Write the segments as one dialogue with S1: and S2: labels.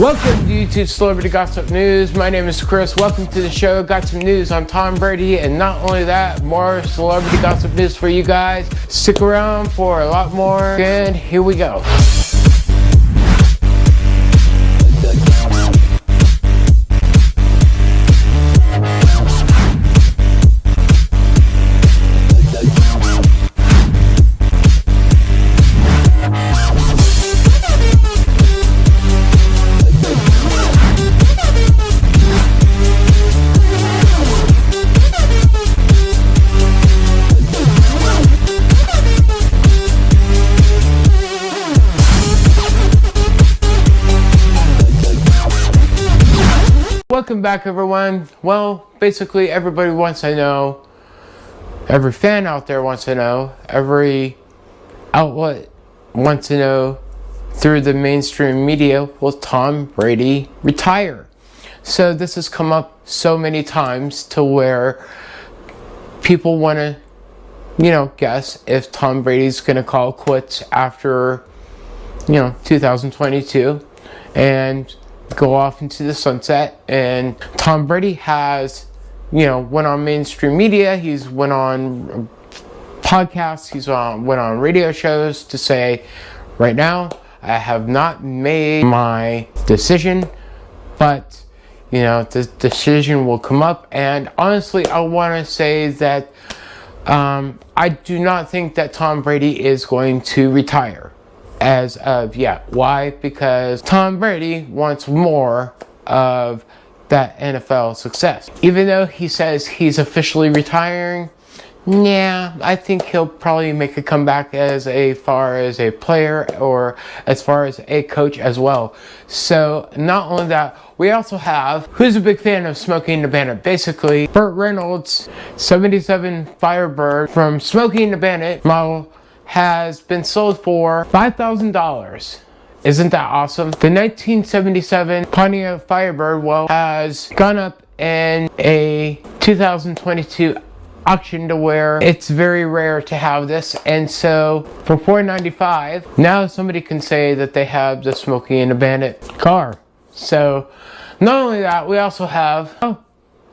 S1: Welcome to YouTube Celebrity Gossip News. My name is Chris. Welcome to the show. Got some news on Tom Brady and not only that, more celebrity gossip news for you guys. Stick around for a lot more and here we go. Welcome back everyone. Well, basically everybody wants to know, every fan out there wants to know, every outlet wants to know through the mainstream media, will Tom Brady retire? So this has come up so many times to where people want to, you know, guess if Tom Brady's going to call quits after, you know, 2022. And go off into the sunset. And Tom Brady has, you know, went on mainstream media. He's went on podcasts. He's on went on radio shows to say, right now, I have not made my decision, but you know, the decision will come up. And honestly, I want to say that um, I do not think that Tom Brady is going to retire as of yet. Why? Because Tom Brady wants more of that NFL success. Even though he says he's officially retiring, yeah, I think he'll probably make a comeback as a far as a player or as far as a coach as well. So not only that, we also have who's a big fan of Smokey and the Bandit. Basically, Burt Reynolds, 77 Firebird from Smokey and the Bandit model has been sold for $5,000. Isn't that awesome? The 1977 Pontiac Firebird well has gone up in a 2022 auction to where it's very rare to have this and so for 4.95 now somebody can say that they have the Smokey and the Bandit car so not only that we also have oh,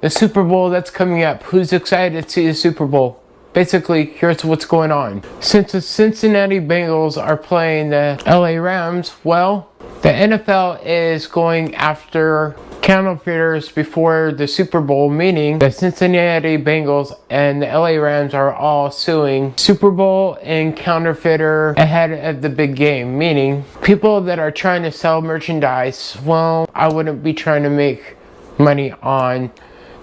S1: the Super Bowl that's coming up who's excited to see the Super Bowl basically, here's what's going on. Since the Cincinnati Bengals are playing the LA Rams, well, the NFL is going after counterfeiters before the Super Bowl, meaning the Cincinnati Bengals and the LA Rams are all suing Super Bowl and counterfeiter ahead of the big game, meaning people that are trying to sell merchandise, well, I wouldn't be trying to make money on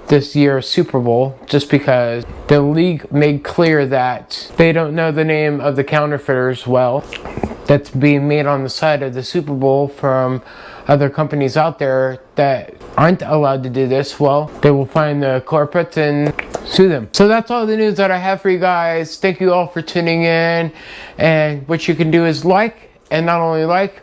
S1: this year's Super Bowl just because the league made clear that they don't know the name of the counterfeiters well that's being made on the side of the Super Bowl from other companies out there that aren't allowed to do this, well, they will find the corporates and sue them. So that's all the news that I have for you guys. Thank you all for tuning in. And what you can do is like, and not only like,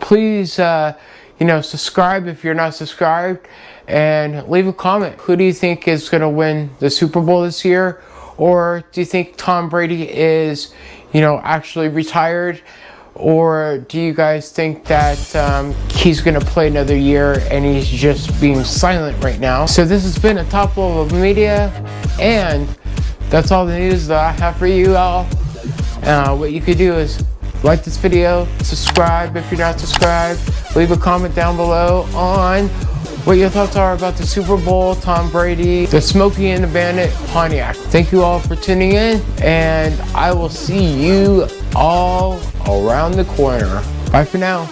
S1: please, uh, you know, subscribe if you're not subscribed and leave a comment. Who do you think is going to win the Super Bowl this year? Or do you think Tom Brady is, you know, actually retired? Or do you guys think that um, he's going to play another year and he's just being silent right now? So this has been a top level of media and that's all the news that I have for you all. Uh, what you could do is like this video, subscribe if you're not subscribed, leave a comment down below on what your thoughts are about the Super Bowl, Tom Brady, the Smokey and the Bandit Pontiac. Thank you all for tuning in, and I will see you all around the corner. Bye for now.